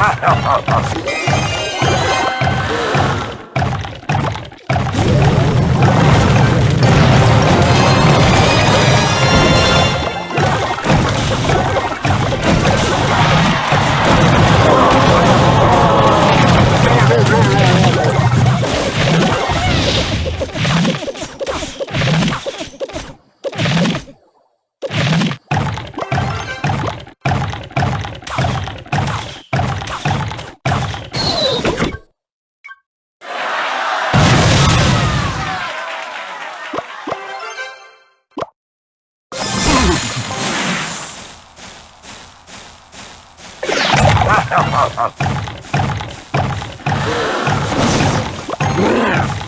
Ha, ha, ha, ha. Oh, oh, oh.